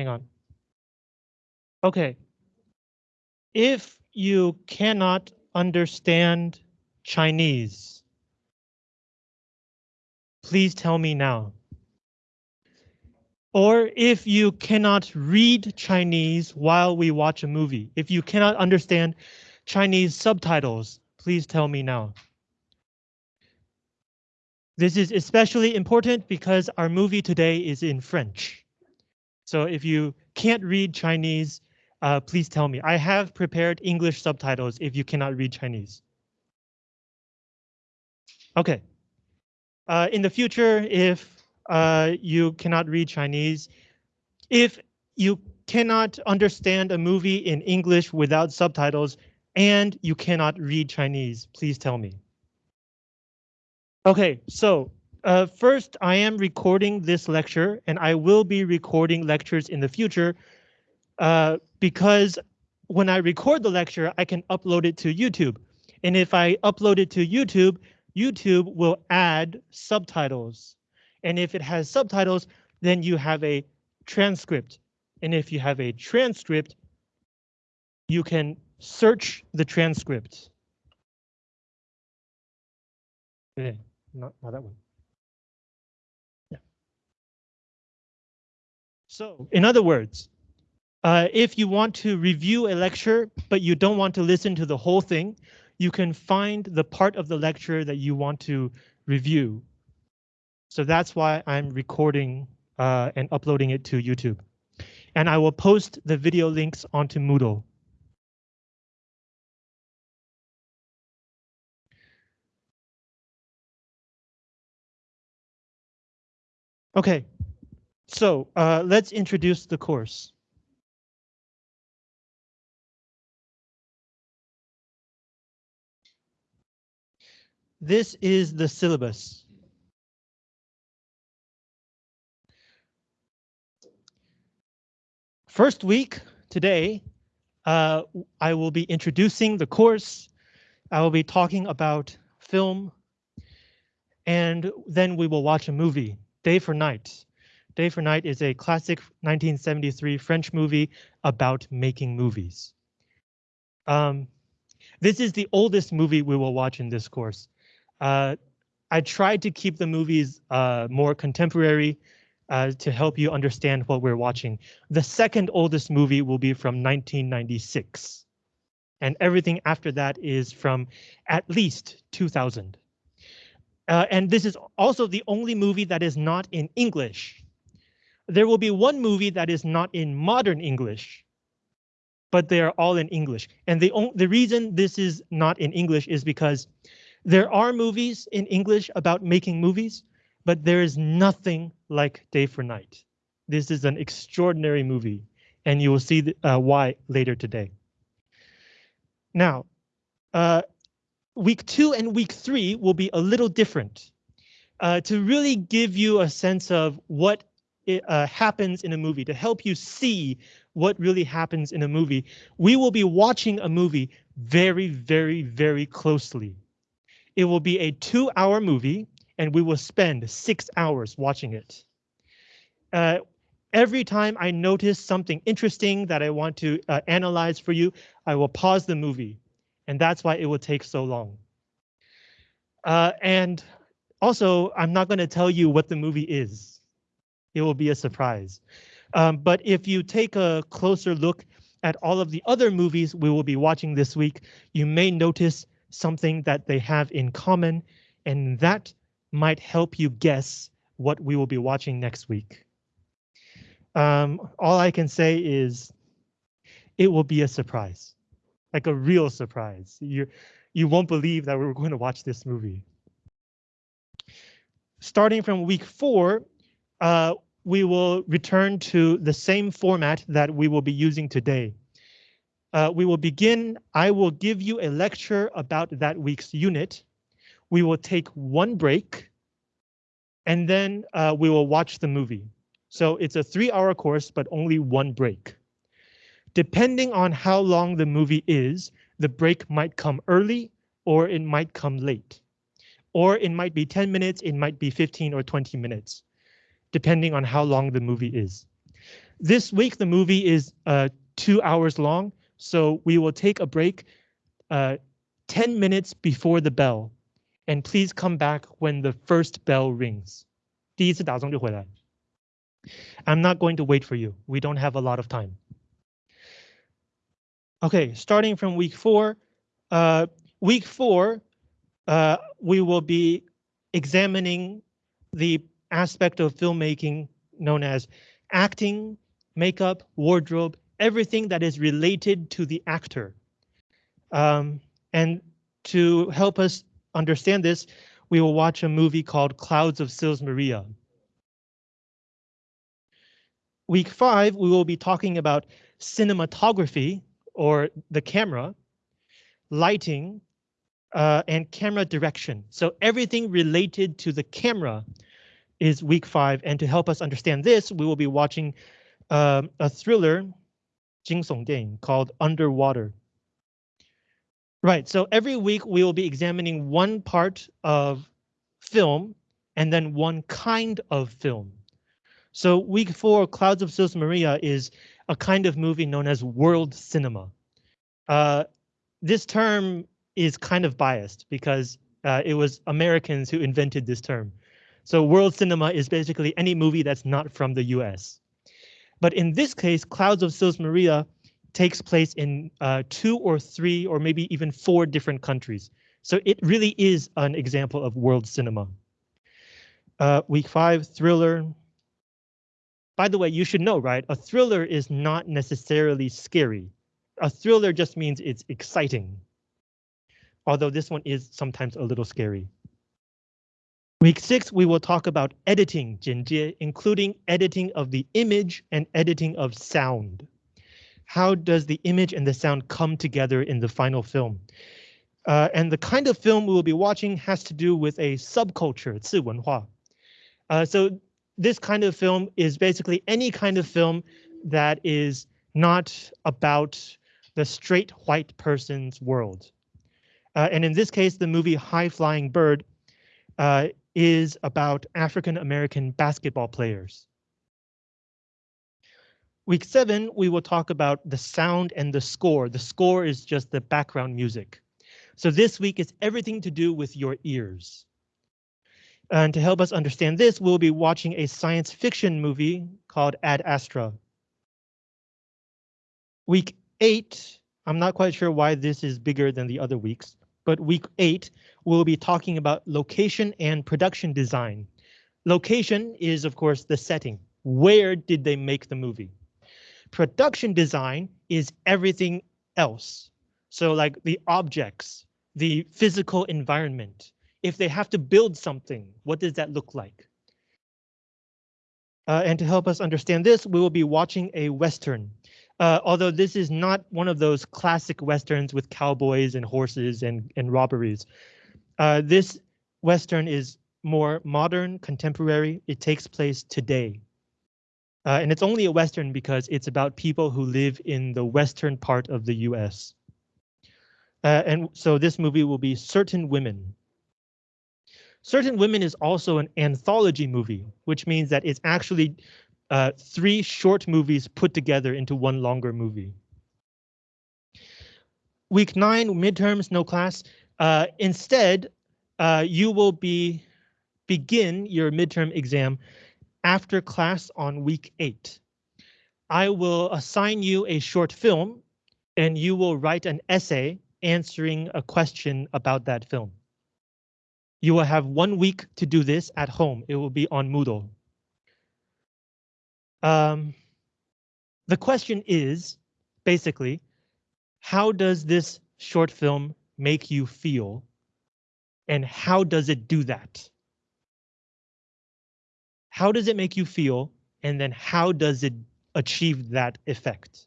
hang on. Okay. If you cannot understand Chinese, please tell me now. Or if you cannot read Chinese while we watch a movie, if you cannot understand Chinese subtitles, please tell me now. This is especially important because our movie today is in French. So if you can't read Chinese, uh, please tell me. I have prepared English subtitles if you cannot read Chinese. Okay. Uh, in the future, if uh, you cannot read Chinese, if you cannot understand a movie in English without subtitles, and you cannot read Chinese, please tell me. Okay, so uh, first I am recording this lecture and I will be recording lectures in the future uh, because when I record the lecture, I can upload it to YouTube. And if I upload it to YouTube, YouTube will add subtitles. And if it has subtitles, then you have a transcript. And if you have a transcript, you can search the transcript. Yeah, not, not that one. So in other words, uh, if you want to review a lecture, but you don't want to listen to the whole thing, you can find the part of the lecture that you want to review. So that's why I'm recording uh, and uploading it to YouTube. And I will post the video links onto Moodle. Okay, so uh, let's introduce the course. This is the syllabus. First week, today, uh, I will be introducing the course. I will be talking about film. And then we will watch a movie, Day for Night. Day for Night is a classic 1973 French movie about making movies. Um, this is the oldest movie we will watch in this course. Uh, I tried to keep the movies uh, more contemporary uh, to help you understand what we're watching. The second oldest movie will be from 1996. And everything after that is from at least 2000. Uh, and this is also the only movie that is not in English. There will be one movie that is not in modern English, but they are all in English. And the, the reason this is not in English is because there are movies in English about making movies, but there is nothing like Day for Night. This is an extraordinary movie, and you will see the, uh, why later today. Now, uh, week two and week three will be a little different. Uh, to really give you a sense of what uh, happens in a movie, to help you see what really happens in a movie, we will be watching a movie very, very, very closely. It will be a two hour movie and we will spend six hours watching it. Uh, every time I notice something interesting that I want to uh, analyze for you, I will pause the movie and that's why it will take so long. Uh, and also, I'm not going to tell you what the movie is. It will be a surprise. Um, but if you take a closer look at all of the other movies we will be watching this week, you may notice something that they have in common, and that might help you guess what we will be watching next week. Um, all I can say is it will be a surprise, like a real surprise. You, you won't believe that we're going to watch this movie. Starting from week four, uh, we will return to the same format that we will be using today. Uh, we will begin, I will give you a lecture about that week's unit. We will take one break and then uh, we will watch the movie. So it's a three hour course, but only one break. Depending on how long the movie is, the break might come early or it might come late. Or it might be 10 minutes, it might be 15 or 20 minutes, depending on how long the movie is. This week, the movie is uh, two hours long, so we will take a break uh, 10 minutes before the bell. And please come back when the first bell rings. 第一次打钟就回来. I'm not going to wait for you. We don't have a lot of time. Okay, starting from week four, uh, week four, uh, we will be examining the aspect of filmmaking known as acting, makeup, wardrobe, everything that is related to the actor. Um, and to help us understand this, we will watch a movie called Clouds of Sils Maria. Week five, we will be talking about cinematography or the camera, lighting, uh, and camera direction. So everything related to the camera is week five. And to help us understand this, we will be watching um, a thriller, Jing Song Ding, called Underwater. Right, so every week we will be examining one part of film and then one kind of film. So week four, Clouds of Sils Maria is a kind of movie known as world cinema. Uh, this term is kind of biased because uh, it was Americans who invented this term. So world cinema is basically any movie that's not from the US. But in this case, Clouds of Sils Maria takes place in uh, two or three or maybe even four different countries. So it really is an example of world cinema. Uh, week five, thriller. By the way, you should know, right? A thriller is not necessarily scary. A thriller just means it's exciting. Although this one is sometimes a little scary. Week six, we will talk about editing, 剪接, including editing of the image and editing of sound how does the image and the sound come together in the final film? Uh, and the kind of film we will be watching has to do with a subculture, 次文化. Uh, so this kind of film is basically any kind of film that is not about the straight white person's world. Uh, and in this case, the movie High Flying Bird uh, is about African American basketball players. Week seven, we will talk about the sound and the score. The score is just the background music. So this week is everything to do with your ears. And to help us understand this, we'll be watching a science fiction movie called Ad Astra. Week eight, I'm not quite sure why this is bigger than the other weeks, but week eight, we'll be talking about location and production design. Location is, of course, the setting. Where did they make the movie? Production design is everything else. So like the objects, the physical environment. If they have to build something, what does that look like? Uh, and to help us understand this, we will be watching a Western. Uh, although this is not one of those classic Westerns with cowboys and horses and, and robberies. Uh, this Western is more modern, contemporary. It takes place today. Uh, and it's only a Western because it's about people who live in the western part of the US. Uh, and so this movie will be Certain Women. Certain Women is also an anthology movie, which means that it's actually uh, three short movies put together into one longer movie. Week nine, midterms, no class. Uh, instead, uh, you will be begin your midterm exam after class on week eight. I will assign you a short film and you will write an essay answering a question about that film. You will have one week to do this at home. It will be on Moodle. Um, the question is basically, how does this short film make you feel? And how does it do that? How does it make you feel? And then how does it achieve that effect?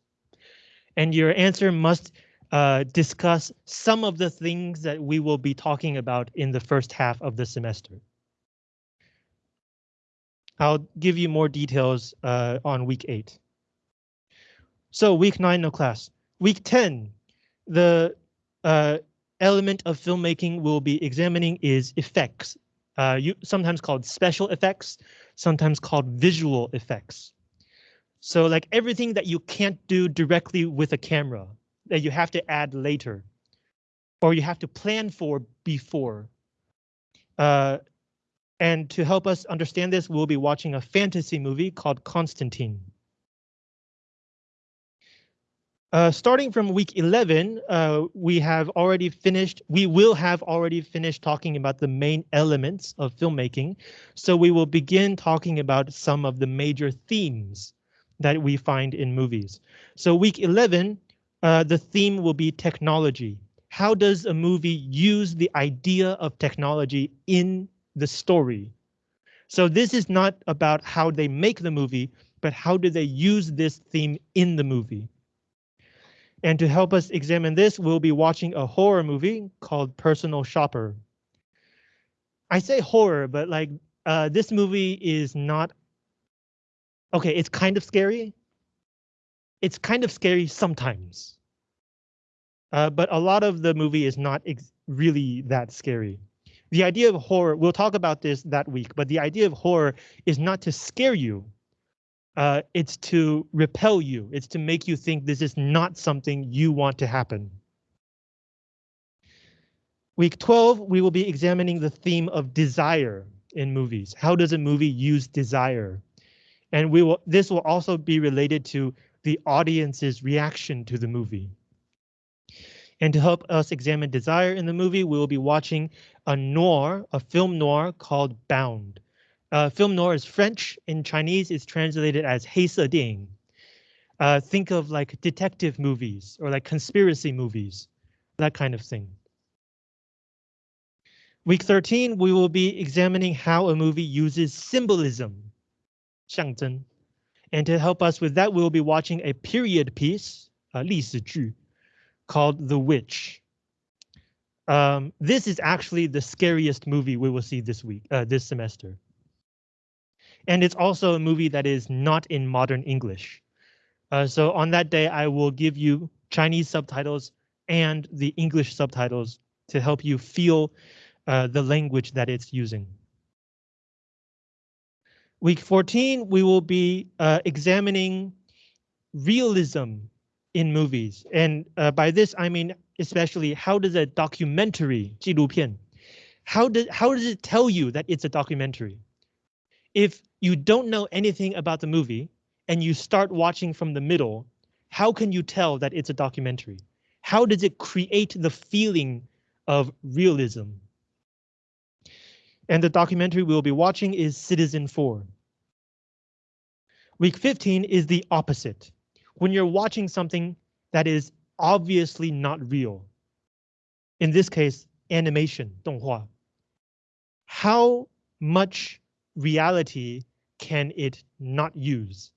And your answer must uh, discuss some of the things that we will be talking about in the first half of the semester. I'll give you more details uh, on week eight. So week nine, no class. Week 10, the uh, element of filmmaking we'll be examining is effects, uh, you sometimes called special effects, sometimes called visual effects. So like everything that you can't do directly with a camera that you have to add later or you have to plan for before. Uh, and to help us understand this, we'll be watching a fantasy movie called Constantine. Uh, starting from week 11, uh, we have already finished, we will have already finished talking about the main elements of filmmaking. So we will begin talking about some of the major themes that we find in movies. So week 11, uh, the theme will be technology. How does a movie use the idea of technology in the story? So this is not about how they make the movie, but how do they use this theme in the movie? And to help us examine this, we'll be watching a horror movie called Personal Shopper. I say horror, but like uh, this movie is not. OK, it's kind of scary. It's kind of scary sometimes. Uh, but a lot of the movie is not really that scary. The idea of horror, we'll talk about this that week, but the idea of horror is not to scare you, uh, it's to repel you. It's to make you think this is not something you want to happen. Week 12, we will be examining the theme of desire in movies. How does a movie use desire? And we will. This will also be related to the audience's reaction to the movie. And to help us examine desire in the movie, we will be watching a noir, a film noir called Bound. Uh, film noir is French. In Chinese, it's translated as 黑色电影. Uh, think of like detective movies or like conspiracy movies, that kind of thing. Week 13, we will be examining how a movie uses symbolism, 象征. And to help us with that, we'll be watching a period piece, 历史剧, called The Witch. Um, this is actually the scariest movie we will see this week, uh, this semester. And it's also a movie that is not in modern English. Uh, so on that day, I will give you Chinese subtitles and the English subtitles to help you feel uh, the language that it's using. Week 14, we will be uh, examining realism in movies. And uh, by this, I mean, especially how does a documentary, 纪录片, how does how does it tell you that it's a documentary? If you don't know anything about the movie and you start watching from the middle, how can you tell that it's a documentary? How does it create the feeling of realism? And the documentary we'll be watching is Citizenfour. Week 15 is the opposite. When you're watching something that is obviously not real. In this case, animation, 动画. How much reality can it not use?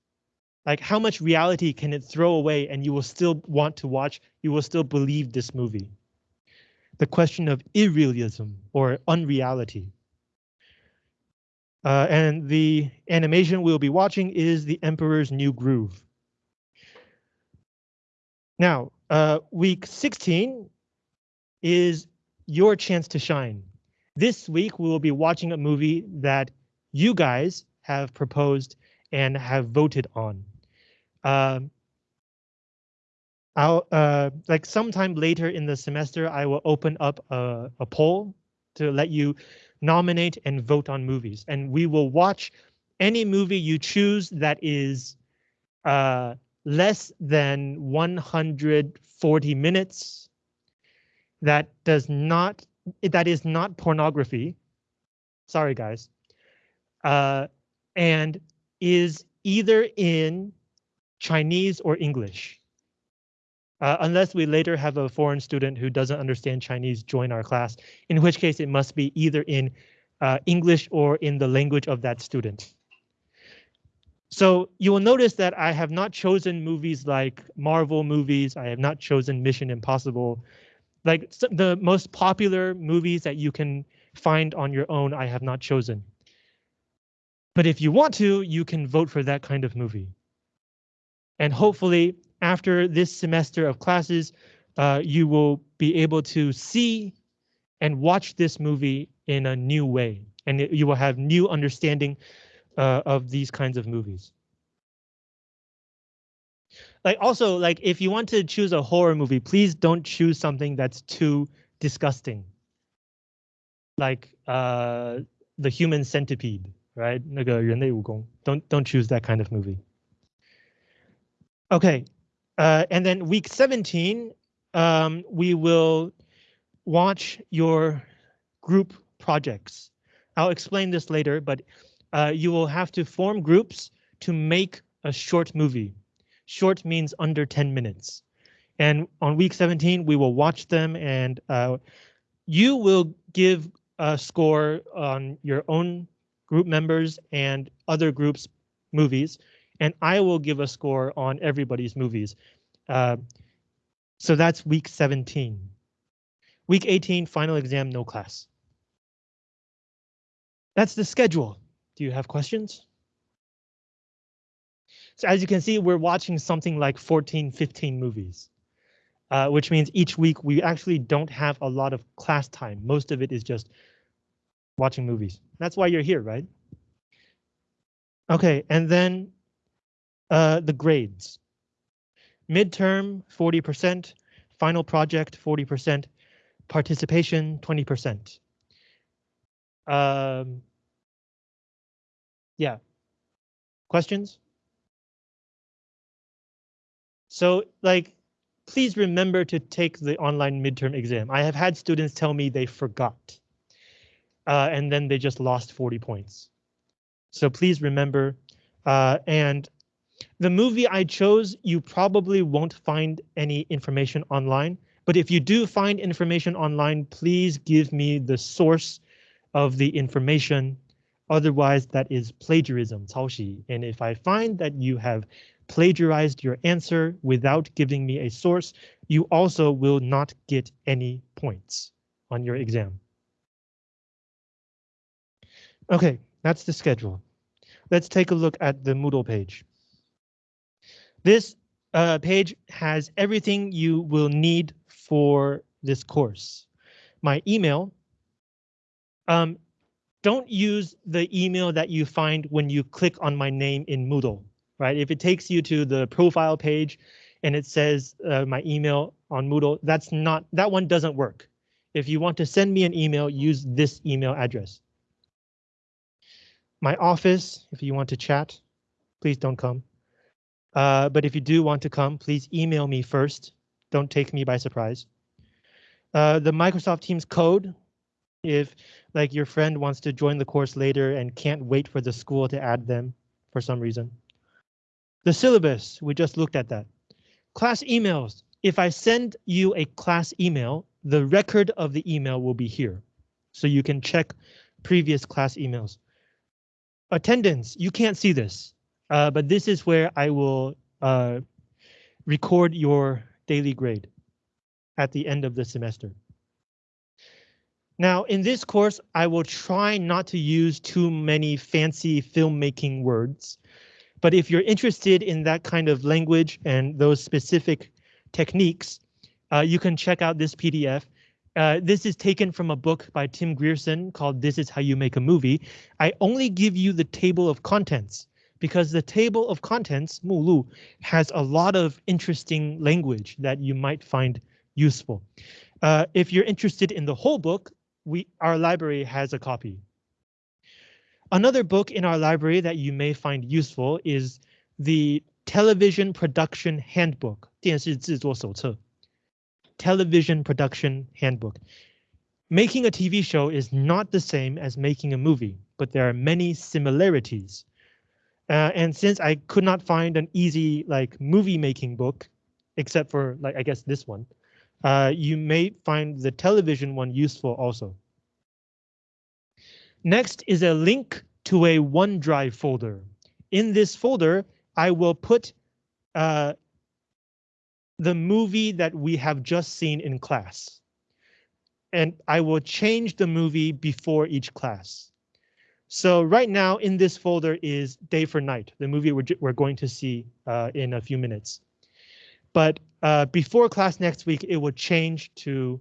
Like how much reality can it throw away and you will still want to watch, you will still believe this movie? The question of irrealism or unreality. Uh, and the animation we'll be watching is The Emperor's New Groove. Now, uh, week 16 is your chance to shine. This week we will be watching a movie that you guys have proposed and have voted on. Um, I'll uh, like sometime later in the semester, I will open up a, a poll to let you nominate and vote on movies, and we will watch any movie you choose that is uh, less than 140 minutes. That does not that is not pornography. Sorry, guys. Uh, and is either in Chinese or English. Uh, unless we later have a foreign student who doesn't understand Chinese join our class, in which case it must be either in uh, English or in the language of that student. So you will notice that I have not chosen movies like Marvel movies. I have not chosen Mission Impossible. Like the most popular movies that you can find on your own, I have not chosen. But if you want to, you can vote for that kind of movie. And hopefully after this semester of classes, uh, you will be able to see and watch this movie in a new way. And you will have new understanding uh, of these kinds of movies. Like also like if you want to choose a horror movie, please don't choose something that's too disgusting. Like uh the human centipede, right? 那个人类蜈蚣. Don't don't choose that kind of movie. Okay, uh, and then week 17, um, we will watch your group projects. I'll explain this later, but uh, you will have to form groups to make a short movie. Short means under 10 minutes. And on week 17, we will watch them and uh, you will give a score on your own group members and other groups movies, and I will give a score on everybody's movies. Uh, so that's week 17. Week 18, final exam, no class. That's the schedule. Do you have questions? So as you can see, we're watching something like 14, 15 movies, uh, which means each week we actually don't have a lot of class time. Most of it is just watching movies. That's why you're here, right? Okay, and then uh, the grades. Midterm, 40%, final project, 40%, participation, 20%. Um, yeah. Questions? So like, please remember to take the online midterm exam. I have had students tell me they forgot. Uh, and then they just lost 40 points. So please remember. Uh, and the movie I chose, you probably won't find any information online. But if you do find information online, please give me the source of the information. Otherwise, that is plagiarism, 抄袭. And if I find that you have plagiarized your answer without giving me a source, you also will not get any points on your exam. Okay, that's the schedule. Let's take a look at the Moodle page. This uh, page has everything you will need for this course. My email. Um, don't use the email that you find when you click on my name in Moodle, right? If it takes you to the profile page and it says uh, my email on Moodle, that's not that one doesn't work. If you want to send me an email, use this email address. My office, if you want to chat, please don't come. Uh, but if you do want to come, please email me first. Don't take me by surprise. Uh, the Microsoft Teams code, if like your friend wants to join the course later and can't wait for the school to add them for some reason. The syllabus, we just looked at that. Class emails, if I send you a class email, the record of the email will be here. So you can check previous class emails. Attendance, you can't see this. Uh, but this is where I will uh, record your daily grade at the end of the semester. Now, in this course, I will try not to use too many fancy filmmaking words, but if you're interested in that kind of language and those specific techniques, uh, you can check out this PDF. Uh, this is taken from a book by Tim Grierson called This is How You Make a Movie. I only give you the table of contents because the table of contents, Mulu, has a lot of interesting language that you might find useful. Uh, if you're interested in the whole book, we our library has a copy. Another book in our library that you may find useful is the Television Production Handbook, 电视制作手册. Television Production Handbook. Making a TV show is not the same as making a movie, but there are many similarities. Uh, and since I could not find an easy like movie making book, except for like I guess this one, uh, you may find the television one useful also. Next is a link to a OneDrive folder. In this folder, I will put uh, the movie that we have just seen in class. And I will change the movie before each class. So right now in this folder is Day for Night, the movie we're, we're going to see uh, in a few minutes. But uh, before class next week, it will change to.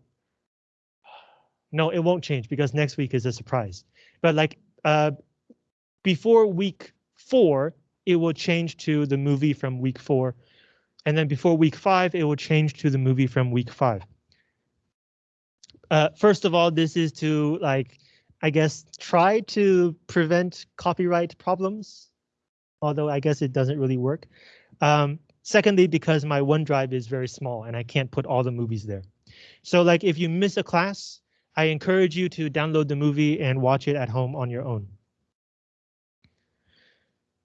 No, it won't change because next week is a surprise. But like uh, before week four, it will change to the movie from week four. And then before week five, it will change to the movie from week five. Uh, first of all, this is to like, I guess, try to prevent copyright problems, although I guess it doesn't really work. Um, secondly, because my OneDrive is very small and I can't put all the movies there. So like if you miss a class, I encourage you to download the movie and watch it at home on your own.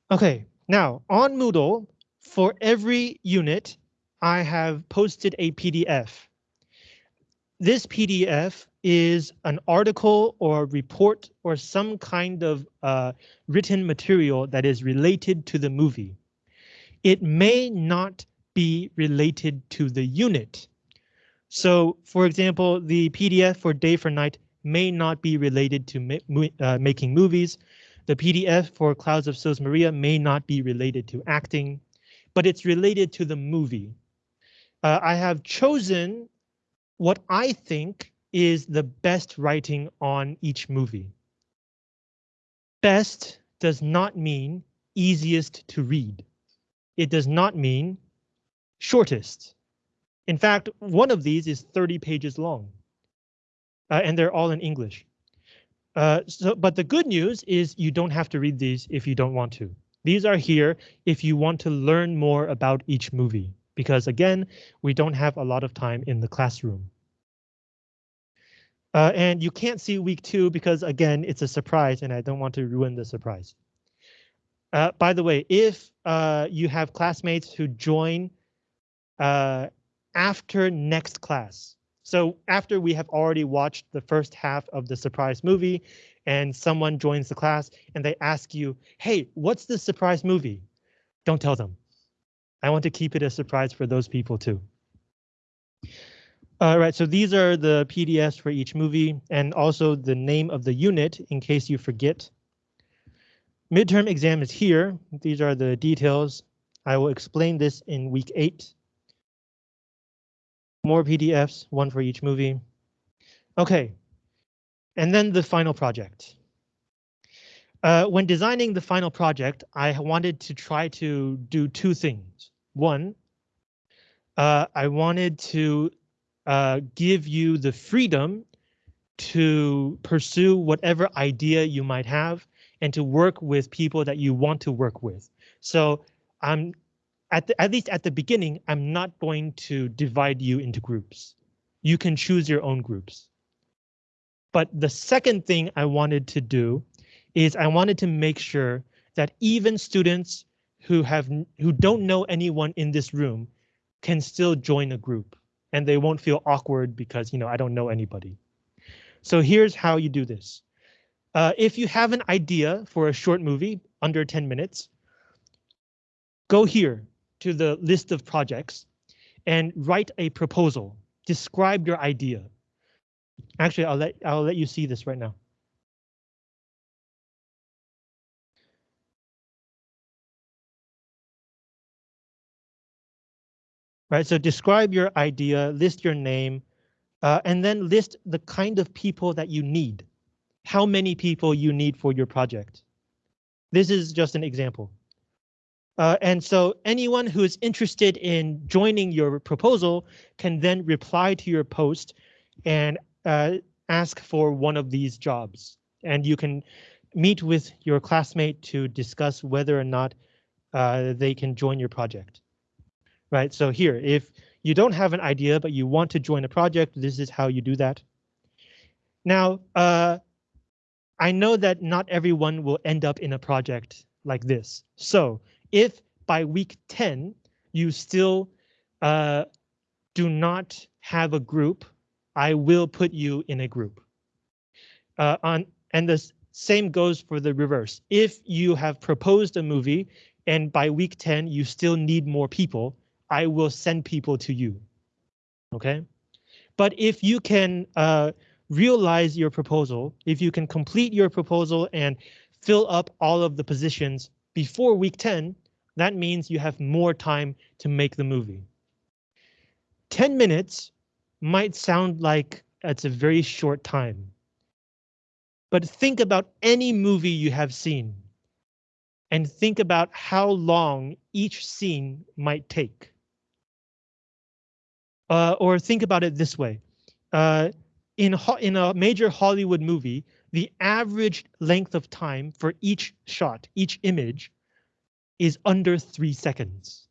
Okay, now on Moodle, for every unit, I have posted a PDF. This PDF is an article or report or some kind of uh, written material that is related to the movie. It may not be related to the unit. So for example, the PDF for Day for Night may not be related to ma uh, making movies. The PDF for Clouds of Sils Maria may not be related to acting, but it's related to the movie. Uh, I have chosen what I think is the best writing on each movie. Best does not mean easiest to read. It does not mean shortest. In fact, one of these is 30 pages long. Uh, and they're all in English. Uh, so, but the good news is you don't have to read these if you don't want to. These are here if you want to learn more about each movie, because again, we don't have a lot of time in the classroom. Uh, and you can't see week two because again, it's a surprise and I don't want to ruin the surprise. Uh, by the way, if uh, you have classmates who join uh, after next class. So after we have already watched the first half of the surprise movie and someone joins the class and they ask you, hey, what's the surprise movie? Don't tell them. I want to keep it a surprise for those people too. All right, so these are the PDFs for each movie and also the name of the unit in case you forget. Midterm exam is here. These are the details. I will explain this in week eight more PDFs, one for each movie. Okay, and then the final project. Uh, when designing the final project, I wanted to try to do two things. One, uh, I wanted to uh, give you the freedom to pursue whatever idea you might have and to work with people that you want to work with. So I'm at, the, at least at the beginning, I'm not going to divide you into groups. You can choose your own groups. But the second thing I wanted to do is I wanted to make sure that even students who have who don't know anyone in this room can still join a group and they won't feel awkward because you know I don't know anybody. So here's how you do this. Uh, if you have an idea for a short movie under 10 minutes, go here to the list of projects and write a proposal. Describe your idea. Actually, I'll let I'll let you see this right now. Right, so describe your idea, list your name, uh, and then list the kind of people that you need. How many people you need for your project. This is just an example. Uh, and so anyone who is interested in joining your proposal can then reply to your post and uh, ask for one of these jobs. And you can meet with your classmate to discuss whether or not uh, they can join your project. Right, so here, if you don't have an idea, but you want to join a project, this is how you do that. Now, uh, I know that not everyone will end up in a project like this. So if by week 10 you still uh, do not have a group, I will put you in a group. Uh, on and the same goes for the reverse. If you have proposed a movie and by week 10 you still need more people, I will send people to you. Okay, but if you can uh, realize your proposal, if you can complete your proposal and fill up all of the positions before week 10, that means you have more time to make the movie. 10 minutes might sound like it's a very short time. But think about any movie you have seen and think about how long each scene might take. Uh, or think about it this way. Uh, in, in a major Hollywood movie, the average length of time for each shot, each image, is under three seconds.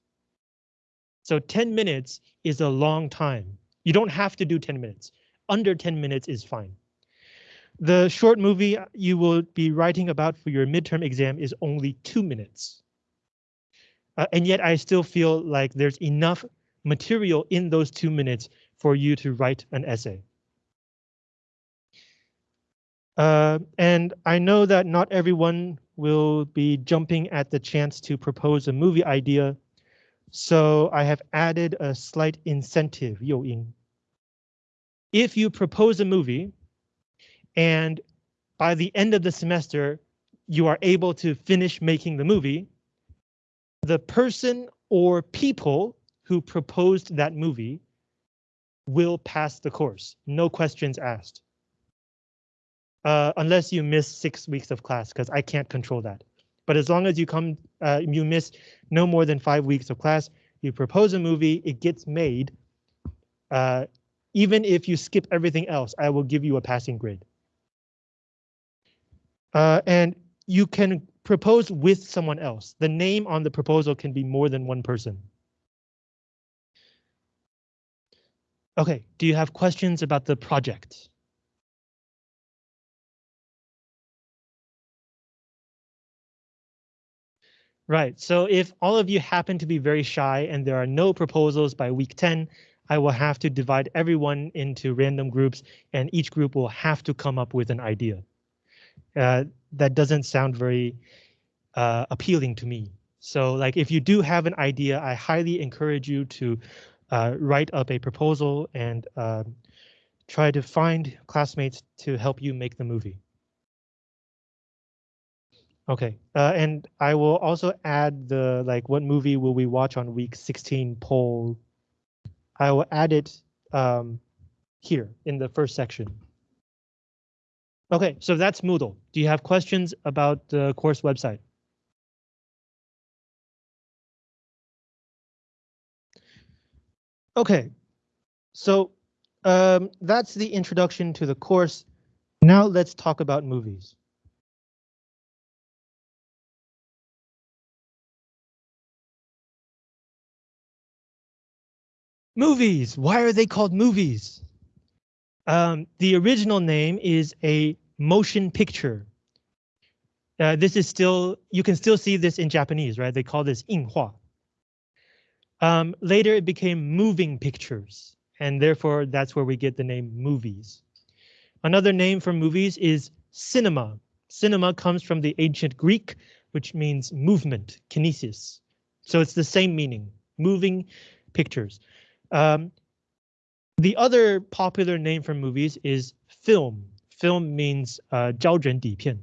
So 10 minutes is a long time. You don't have to do 10 minutes. Under 10 minutes is fine. The short movie you will be writing about for your midterm exam is only two minutes. Uh, and yet I still feel like there's enough material in those two minutes for you to write an essay. Uh, and I know that not everyone will be jumping at the chance to propose a movie idea, so I have added a slight incentive, 诱因. If you propose a movie, and by the end of the semester, you are able to finish making the movie, the person or people who proposed that movie will pass the course, no questions asked uh, unless you miss six weeks of class, because I can't control that. But as long as you come, uh, you miss no more than five weeks of class, you propose a movie, it gets made. Uh, even if you skip everything else, I will give you a passing grade. Uh, and you can propose with someone else. The name on the proposal can be more than one person. Okay, do you have questions about the project? Right, so if all of you happen to be very shy and there are no proposals by week 10, I will have to divide everyone into random groups and each group will have to come up with an idea. Uh, that doesn't sound very uh, appealing to me. So like if you do have an idea, I highly encourage you to uh, write up a proposal and um, try to find classmates to help you make the movie. Okay, uh, and I will also add the like what movie will we watch on week 16 poll. I will add it um, here in the first section. Okay, so that's Moodle. Do you have questions about the course website? Okay, so um, that's the introduction to the course. Now let's talk about movies. Movies. Why are they called movies? Um, the original name is a motion picture. Uh, this is still, you can still see this in Japanese, right? They call this 映画. Um, later it became moving pictures, and therefore that's where we get the name movies. Another name for movies is cinema. Cinema comes from the ancient Greek, which means movement, kinesis. So it's the same meaning, moving pictures. Um, the other popular name for movies is film. Film means uh, 胶卷底片,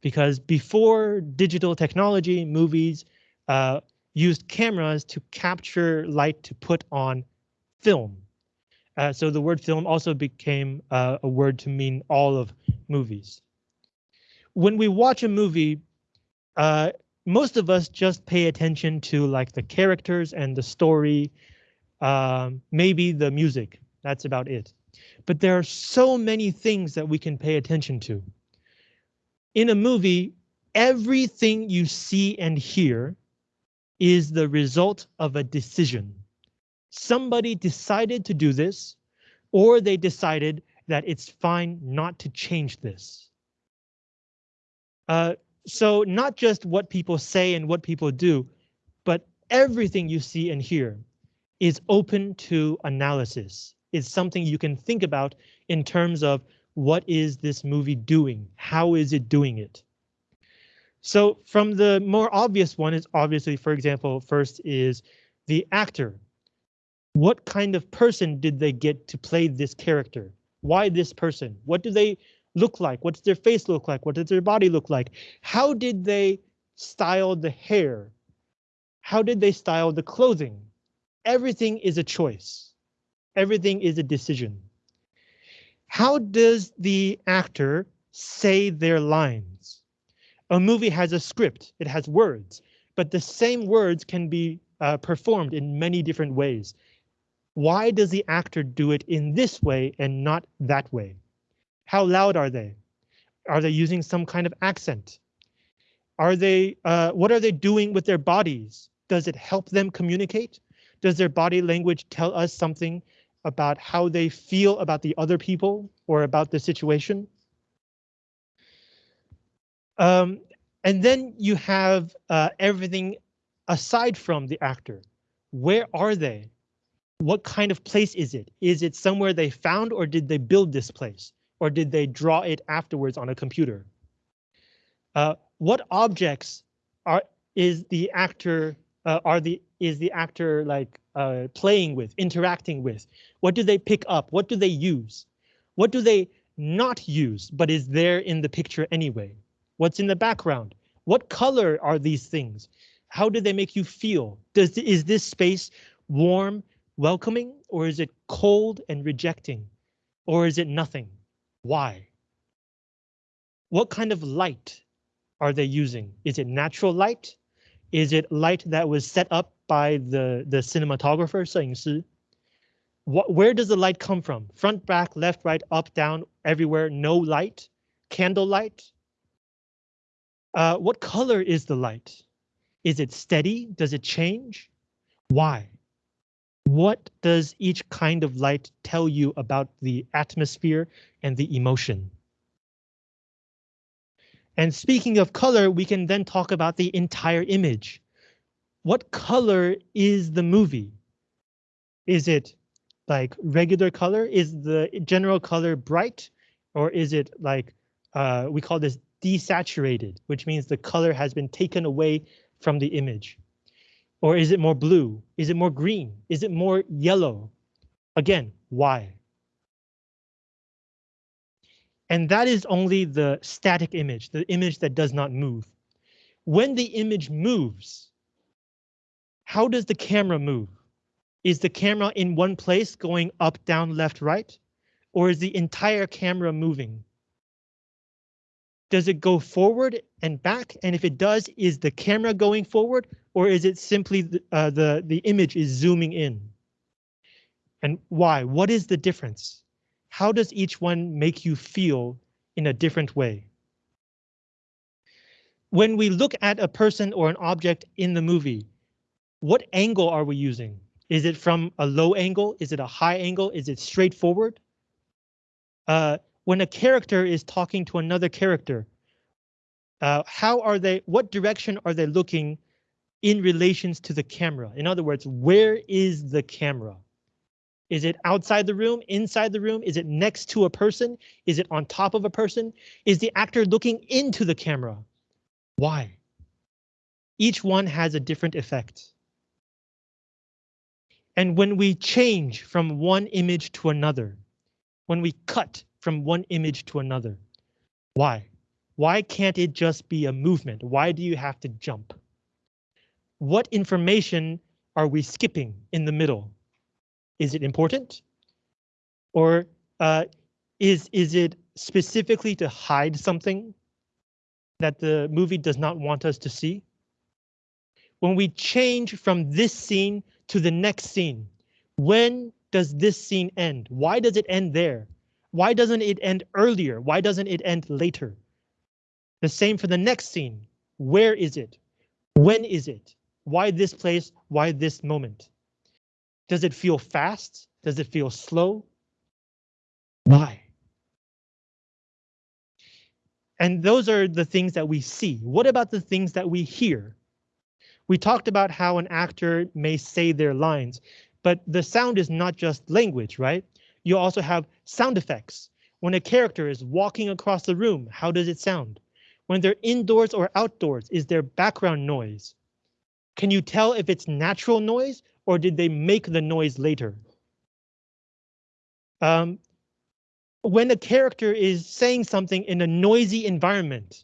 because before digital technology, movies uh, used cameras to capture light to put on film. Uh, so the word film also became uh, a word to mean all of movies. When we watch a movie, uh, most of us just pay attention to like the characters and the story um, maybe the music, that's about it. But there are so many things that we can pay attention to. In a movie, everything you see and hear is the result of a decision. Somebody decided to do this, or they decided that it's fine not to change this. Uh, so not just what people say and what people do, but everything you see and hear is open to analysis. It's something you can think about in terms of what is this movie doing? How is it doing it? So from the more obvious one is obviously, for example, first is the actor. What kind of person did they get to play this character? Why this person? What do they look like? What does their face look like? What does their body look like? How did they style the hair? How did they style the clothing? Everything is a choice. Everything is a decision. How does the actor say their lines? A movie has a script, it has words, but the same words can be uh, performed in many different ways. Why does the actor do it in this way and not that way? How loud are they? Are they using some kind of accent? Are they, uh, what are they doing with their bodies? Does it help them communicate? Does their body language tell us something about how they feel about the other people or about the situation? Um, and then you have uh, everything aside from the actor. Where are they? What kind of place is it? Is it somewhere they found or did they build this place? Or did they draw it afterwards on a computer? Uh, what objects are is the actor uh, are the is the actor like uh, playing with, interacting with? What do they pick up? What do they use? What do they not use, but is there in the picture anyway? What's in the background? What color are these things? How do they make you feel? Does is this space warm, welcoming, or is it cold and rejecting? Or is it nothing? Why? What kind of light are they using? Is it natural light? Is it light that was set up by the, the cinematographer, 摄影师? What, where does the light come from? Front, back, left, right, up, down, everywhere, no light? Candle light? Uh, what color is the light? Is it steady? Does it change? Why? What does each kind of light tell you about the atmosphere and the emotion? And speaking of color, we can then talk about the entire image. What color is the movie? Is it like regular color? Is the general color bright? Or is it like, uh, we call this desaturated, which means the color has been taken away from the image? Or is it more blue? Is it more green? Is it more yellow? Again, why? And that is only the static image, the image that does not move. When the image moves, how does the camera move? Is the camera in one place going up, down, left, right? Or is the entire camera moving? Does it go forward and back? And if it does, is the camera going forward or is it simply the, uh, the, the image is zooming in? And why? What is the difference? How does each one make you feel in a different way? When we look at a person or an object in the movie, what angle are we using? Is it from a low angle? Is it a high angle? Is it straightforward? Uh, when a character is talking to another character, uh, how are they, what direction are they looking in relations to the camera? In other words, where is the camera? Is it outside the room, inside the room? Is it next to a person? Is it on top of a person? Is the actor looking into the camera? Why? Each one has a different effect. And when we change from one image to another, when we cut from one image to another. Why? Why can't it just be a movement? Why do you have to jump? What information are we skipping in the middle? Is it important? Or uh, is, is it specifically to hide something that the movie does not want us to see? When we change from this scene to the next scene, when does this scene end? Why does it end there? Why doesn't it end earlier? Why doesn't it end later? The same for the next scene. Where is it? When is it? Why this place? Why this moment? Does it feel fast? Does it feel slow? Why? And those are the things that we see. What about the things that we hear? We talked about how an actor may say their lines, but the sound is not just language, right? You also have sound effects. When a character is walking across the room, how does it sound? When they're indoors or outdoors, is there background noise? Can you tell if it's natural noise or did they make the noise later? Um, when a character is saying something in a noisy environment,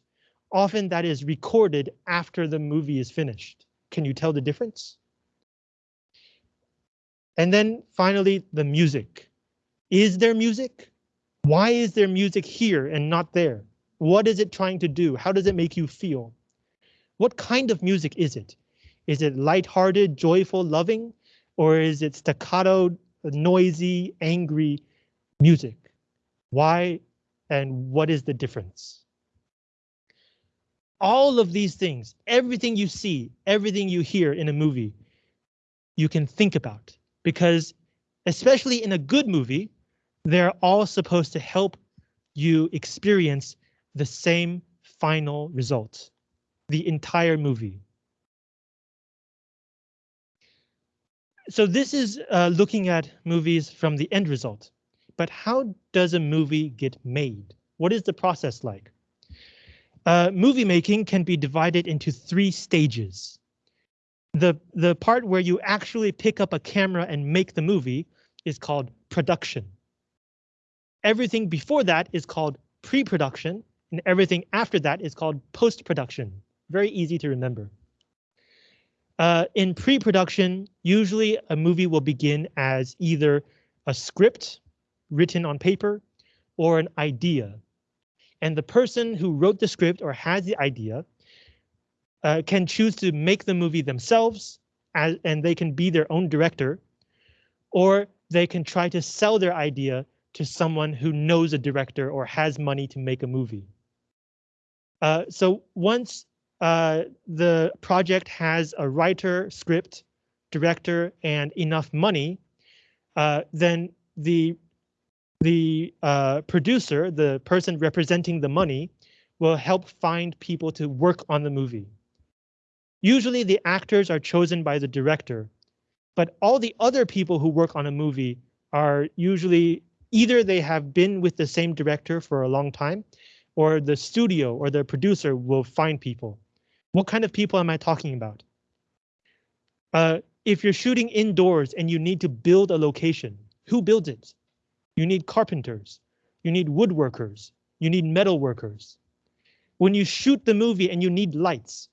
often that is recorded after the movie is finished. Can you tell the difference? And then finally, the music. Is there music? Why is there music here and not there? What is it trying to do? How does it make you feel? What kind of music is it? Is it lighthearted, joyful, loving? Or is it staccato, noisy, angry music. Why and what is the difference? All of these things, everything you see, everything you hear in a movie, you can think about because especially in a good movie, they're all supposed to help you experience the same final result, the entire movie. So this is uh, looking at movies from the end result. But how does a movie get made? What is the process like? Uh, movie making can be divided into three stages. The, the part where you actually pick up a camera and make the movie is called production. Everything before that is called pre-production, and everything after that is called post-production. Very easy to remember. Uh, in pre-production, usually a movie will begin as either a script written on paper or an idea. And the person who wrote the script or has the idea uh, can choose to make the movie themselves as, and they can be their own director, or they can try to sell their idea to someone who knows a director or has money to make a movie. Uh, so once uh, the project has a writer, script, director, and enough money, uh, then the the uh, producer, the person representing the money, will help find people to work on the movie. Usually the actors are chosen by the director, but all the other people who work on a movie are usually either they have been with the same director for a long time, or the studio or the producer will find people. What kind of people am I talking about? Uh, if you're shooting indoors and you need to build a location, who builds it? You need carpenters. You need woodworkers. You need metal workers. When you shoot the movie and you need lights,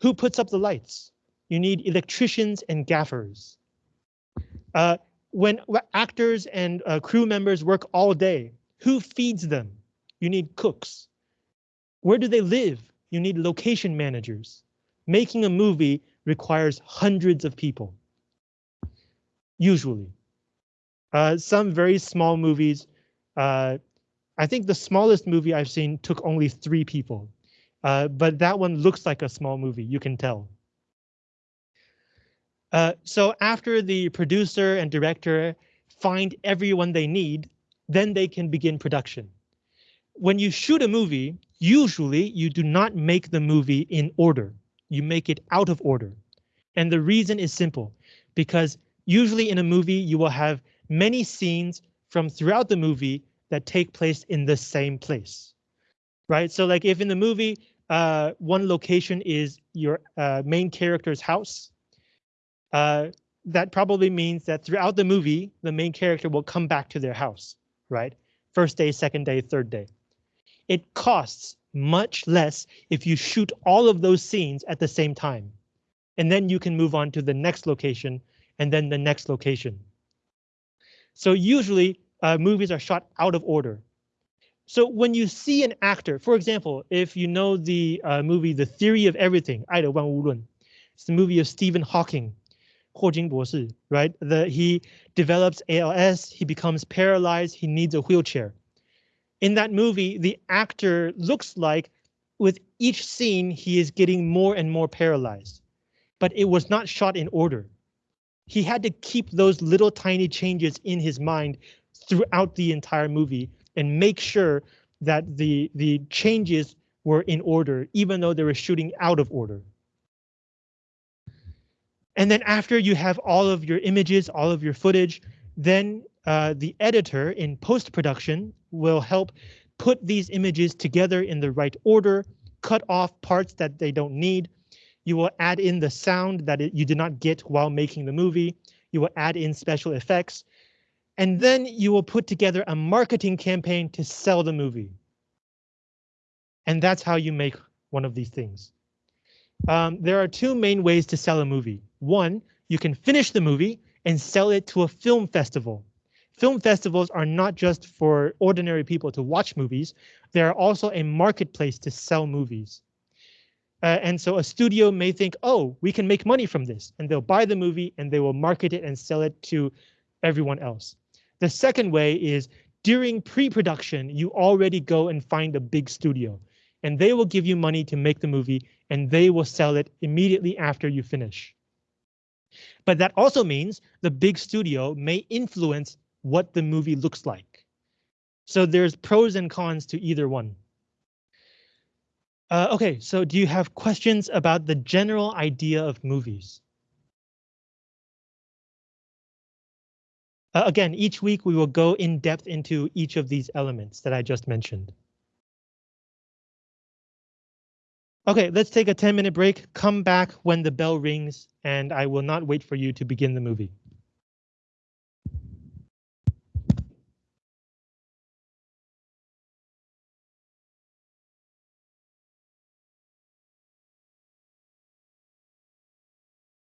who puts up the lights? You need electricians and gaffers. Uh, when actors and uh, crew members work all day, who feeds them? You need cooks. Where do they live? You need location managers. Making a movie requires hundreds of people. Usually. Uh, some very small movies. Uh, I think the smallest movie I've seen took only three people, uh, but that one looks like a small movie, you can tell. Uh, so after the producer and director find everyone they need, then they can begin production. When you shoot a movie, usually you do not make the movie in order. You make it out of order. And the reason is simple, because usually in a movie you will have many scenes from throughout the movie that take place in the same place. Right, so like if in the movie, uh, one location is your uh, main character's house, uh, that probably means that throughout the movie, the main character will come back to their house, right? First day, second day, third day. It costs much less if you shoot all of those scenes at the same time. And then you can move on to the next location and then the next location. So usually uh, movies are shot out of order. So when you see an actor, for example, if you know the uh, movie The Theory of Everything, 爱的万物论, it's the movie of Stephen Hawking, 霍金博士, right? The, he develops ALS, he becomes paralyzed, he needs a wheelchair. In that movie, the actor looks like with each scene, he is getting more and more paralyzed, but it was not shot in order he had to keep those little tiny changes in his mind throughout the entire movie and make sure that the the changes were in order, even though they were shooting out of order. And then after you have all of your images, all of your footage, then uh, the editor in post-production will help put these images together in the right order, cut off parts that they don't need, you will add in the sound that it, you did not get while making the movie. You will add in special effects. And then you will put together a marketing campaign to sell the movie. And that's how you make one of these things. Um, there are two main ways to sell a movie. One, you can finish the movie and sell it to a film festival. Film festivals are not just for ordinary people to watch movies, they are also a marketplace to sell movies. Uh, and so a studio may think, oh, we can make money from this, and they'll buy the movie and they will market it and sell it to everyone else. The second way is during pre-production, you already go and find a big studio and they will give you money to make the movie and they will sell it immediately after you finish. But that also means the big studio may influence what the movie looks like. So there's pros and cons to either one. Uh, okay, so do you have questions about the general idea of movies? Uh, again, each week we will go in depth into each of these elements that I just mentioned. Okay, let's take a 10 minute break, come back when the bell rings, and I will not wait for you to begin the movie.